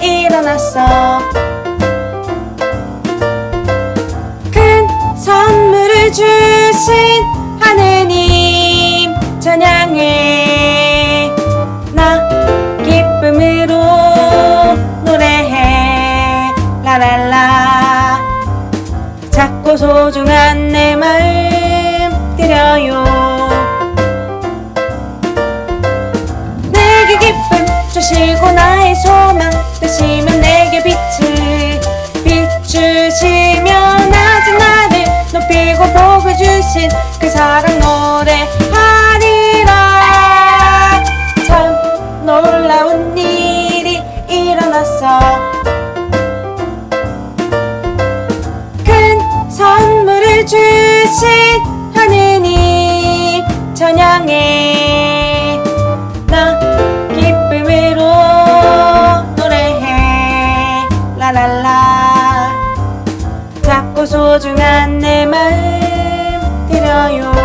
일어났어 큰 선물을 주신 하느님 찬양해. 나 기쁨으로 노래해. 라랄라. 작고 소중한 내 주시고 나의 소망 되시면 내게 빛을 비추시며 낮은 나를 높이고 복을 주신 그 사랑 노래하리라. 참 놀라운 일이 일어났어 큰 선물을 주신 하느님 찬양해 소중한 내 마음 드려요